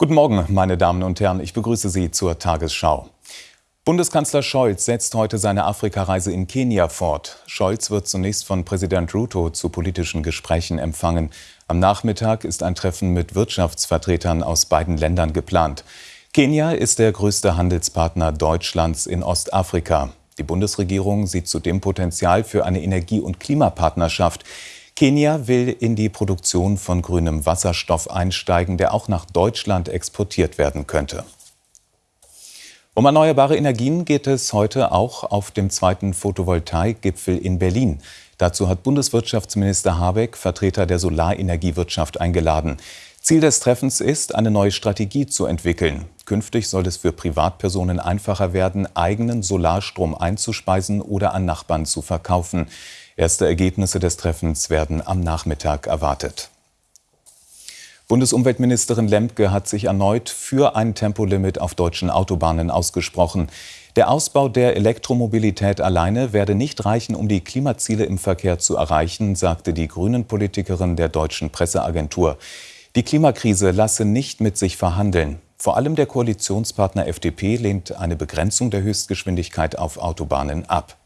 Guten Morgen, meine Damen und Herren. Ich begrüße Sie zur Tagesschau. Bundeskanzler Scholz setzt heute seine Afrikareise in Kenia fort. Scholz wird zunächst von Präsident Ruto zu politischen Gesprächen empfangen. Am Nachmittag ist ein Treffen mit Wirtschaftsvertretern aus beiden Ländern geplant. Kenia ist der größte Handelspartner Deutschlands in Ostafrika. Die Bundesregierung sieht zudem Potenzial für eine Energie- und Klimapartnerschaft. Kenia will in die Produktion von grünem Wasserstoff einsteigen, der auch nach Deutschland exportiert werden könnte. Um erneuerbare Energien geht es heute auch auf dem zweiten Photovoltaikgipfel in Berlin. Dazu hat Bundeswirtschaftsminister Habeck Vertreter der Solarenergiewirtschaft eingeladen. Ziel des Treffens ist, eine neue Strategie zu entwickeln. Künftig soll es für Privatpersonen einfacher werden, eigenen Solarstrom einzuspeisen oder an Nachbarn zu verkaufen. Erste Ergebnisse des Treffens werden am Nachmittag erwartet. Bundesumweltministerin Lemke hat sich erneut für ein Tempolimit auf deutschen Autobahnen ausgesprochen. Der Ausbau der Elektromobilität alleine werde nicht reichen, um die Klimaziele im Verkehr zu erreichen, sagte die Grünen-Politikerin der deutschen Presseagentur. Die Klimakrise lasse nicht mit sich verhandeln. Vor allem der Koalitionspartner FDP lehnt eine Begrenzung der Höchstgeschwindigkeit auf Autobahnen ab.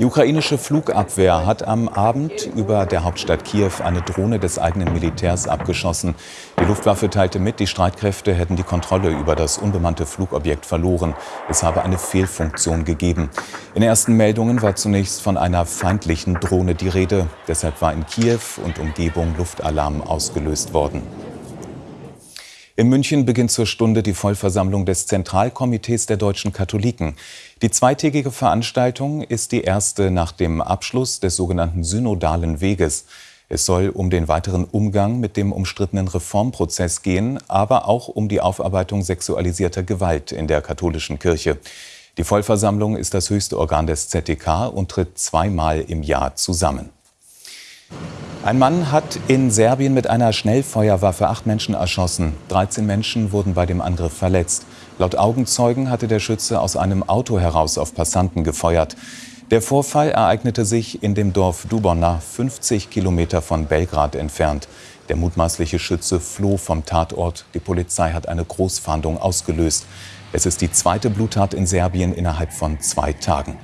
Die ukrainische Flugabwehr hat am Abend über der Hauptstadt Kiew eine Drohne des eigenen Militärs abgeschossen. Die Luftwaffe teilte mit, die Streitkräfte hätten die Kontrolle über das unbemannte Flugobjekt verloren. Es habe eine Fehlfunktion gegeben. In ersten Meldungen war zunächst von einer feindlichen Drohne die Rede. Deshalb war in Kiew und Umgebung Luftalarm ausgelöst worden. In München beginnt zur Stunde die Vollversammlung des Zentralkomitees der deutschen Katholiken. Die zweitägige Veranstaltung ist die erste nach dem Abschluss des sogenannten synodalen Weges. Es soll um den weiteren Umgang mit dem umstrittenen Reformprozess gehen, aber auch um die Aufarbeitung sexualisierter Gewalt in der katholischen Kirche. Die Vollversammlung ist das höchste Organ des ZDK und tritt zweimal im Jahr zusammen. Ein Mann hat in Serbien mit einer Schnellfeuerwaffe acht Menschen erschossen. 13 Menschen wurden bei dem Angriff verletzt. Laut Augenzeugen hatte der Schütze aus einem Auto heraus auf Passanten gefeuert. Der Vorfall ereignete sich in dem Dorf Dubona, 50 Kilometer von Belgrad entfernt. Der mutmaßliche Schütze floh vom Tatort. Die Polizei hat eine Großfahndung ausgelöst. Es ist die zweite Bluttat in Serbien innerhalb von zwei Tagen.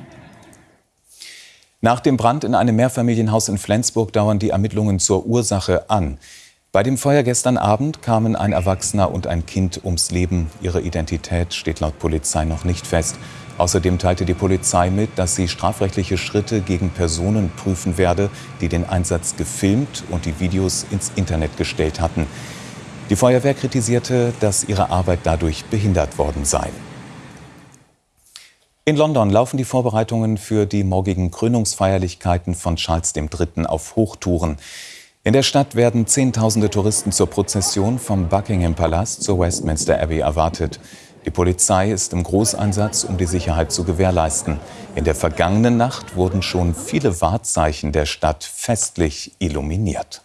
Nach dem Brand in einem Mehrfamilienhaus in Flensburg dauern die Ermittlungen zur Ursache an. Bei dem Feuer gestern Abend kamen ein Erwachsener und ein Kind ums Leben. Ihre Identität steht laut Polizei noch nicht fest. Außerdem teilte die Polizei mit, dass sie strafrechtliche Schritte gegen Personen prüfen werde, die den Einsatz gefilmt und die Videos ins Internet gestellt hatten. Die Feuerwehr kritisierte, dass ihre Arbeit dadurch behindert worden sei. In London laufen die Vorbereitungen für die morgigen Krönungsfeierlichkeiten von Charles III. auf Hochtouren. In der Stadt werden Zehntausende Touristen zur Prozession vom Buckingham Palast zur Westminster Abbey erwartet. Die Polizei ist im Großeinsatz, um die Sicherheit zu gewährleisten. In der vergangenen Nacht wurden schon viele Wahrzeichen der Stadt festlich illuminiert.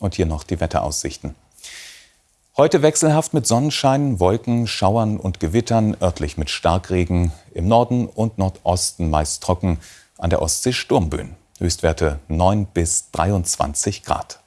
Und hier noch die Wetteraussichten. Heute wechselhaft mit Sonnenschein, Wolken, Schauern und Gewittern, örtlich mit Starkregen, im Norden und Nordosten meist trocken, an der Ostsee Sturmböen. Höchstwerte 9 bis 23 Grad.